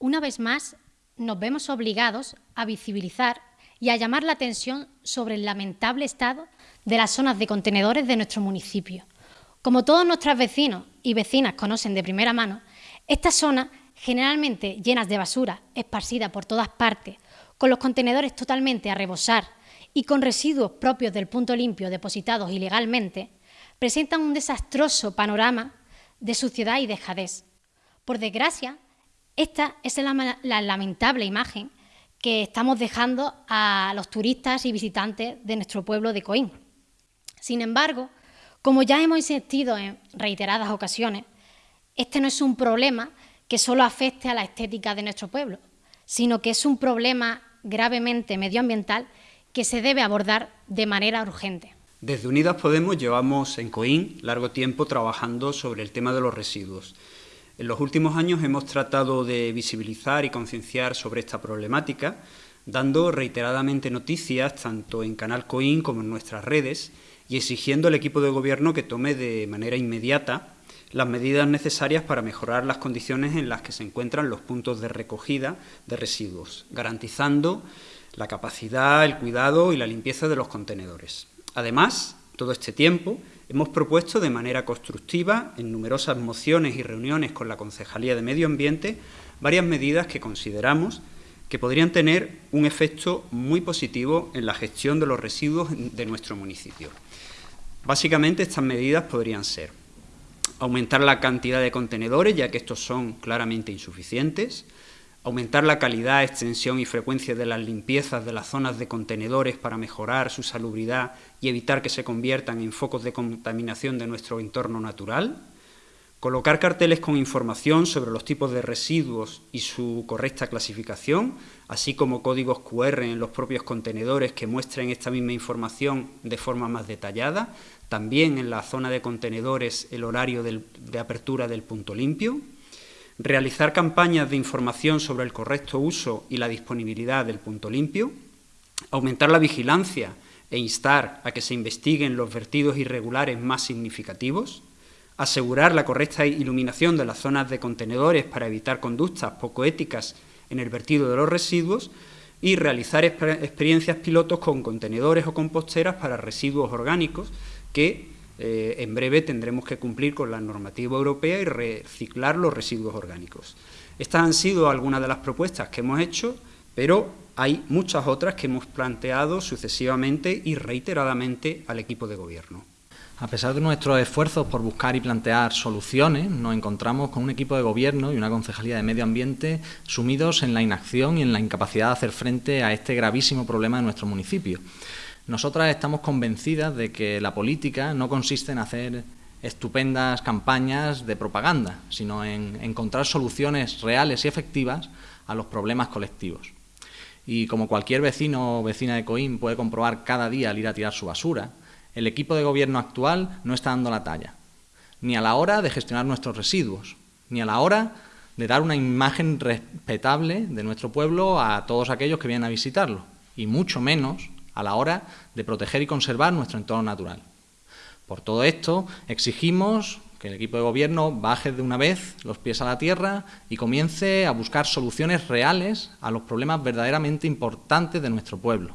una vez más nos vemos obligados a visibilizar y a llamar la atención sobre el lamentable estado de las zonas de contenedores de nuestro municipio. Como todos nuestros vecinos y vecinas conocen de primera mano, estas zonas, generalmente llenas de basura, esparcida por todas partes, con los contenedores totalmente a rebosar y con residuos propios del punto limpio depositados ilegalmente, presentan un desastroso panorama de suciedad y dejadez. Por desgracia, esta es la, lamentable imagen que estamos dejando a los turistas y visitantes de nuestro pueblo de Coín. Sin embargo, como ya hemos insistido en reiteradas ocasiones, este no es un problema que solo afecte a la estética de nuestro pueblo, sino que es un problema gravemente medioambiental que se debe abordar de manera urgente. Desde Unidas Podemos llevamos en Coín largo tiempo trabajando sobre el tema de los residuos. En los últimos años hemos tratado de visibilizar y concienciar sobre esta problemática, dando reiteradamente noticias tanto en Canal Coín como en nuestras redes y exigiendo al equipo de gobierno que tome de manera inmediata las medidas necesarias para mejorar las condiciones en las que se encuentran los puntos de recogida de residuos, garantizando la capacidad, el cuidado y la limpieza de los contenedores. Además, todo este tiempo hemos propuesto de manera constructiva, en numerosas mociones y reuniones con la Concejalía de Medio Ambiente, varias medidas que consideramos que podrían tener un efecto muy positivo en la gestión de los residuos de nuestro municipio. Básicamente estas medidas podrían ser aumentar la cantidad de contenedores, ya que estos son claramente insuficientes, aumentar la calidad, extensión y frecuencia de las limpiezas de las zonas de contenedores para mejorar su salubridad y evitar que se conviertan en focos de contaminación de nuestro entorno natural, colocar carteles con información sobre los tipos de residuos y su correcta clasificación, así como códigos QR en los propios contenedores que muestren esta misma información de forma más detallada, también en la zona de contenedores el horario de apertura del punto limpio, realizar campañas de información sobre el correcto uso y la disponibilidad del punto limpio, aumentar la vigilancia e instar a que se investiguen los vertidos irregulares más significativos, asegurar la correcta iluminación de las zonas de contenedores para evitar conductas poco éticas en el vertido de los residuos y realizar experiencias pilotos con contenedores o composteras para residuos orgánicos que eh, en breve tendremos que cumplir con la normativa europea y reciclar los residuos orgánicos. Estas han sido algunas de las propuestas que hemos hecho, pero hay muchas otras que hemos planteado sucesivamente y reiteradamente al equipo de gobierno. A pesar de nuestros esfuerzos por buscar y plantear soluciones, nos encontramos con un equipo de gobierno y una concejalía de medio ambiente sumidos en la inacción y en la incapacidad de hacer frente a este gravísimo problema de nuestro municipio. Nosotras estamos convencidas de que la política no consiste en hacer estupendas campañas de propaganda, sino en encontrar soluciones reales y efectivas a los problemas colectivos. Y como cualquier vecino o vecina de Coín puede comprobar cada día al ir a tirar su basura, el equipo de gobierno actual no está dando la talla, ni a la hora de gestionar nuestros residuos, ni a la hora de dar una imagen respetable de nuestro pueblo a todos aquellos que vienen a visitarlo, y mucho menos a la hora de proteger y conservar nuestro entorno natural. Por todo esto, exigimos que el equipo de gobierno baje de una vez los pies a la tierra y comience a buscar soluciones reales a los problemas verdaderamente importantes de nuestro pueblo.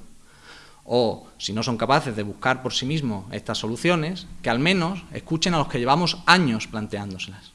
O, si no son capaces de buscar por sí mismos estas soluciones, que al menos escuchen a los que llevamos años planteándoselas.